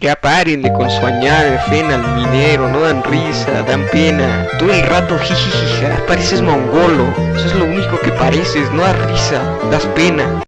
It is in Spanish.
Ya párenle con su añade, fen al minero, no dan risa, dan pena. Todo el rato jijijija, pareces mongolo. Eso es lo único que pareces, no das risa, das pena.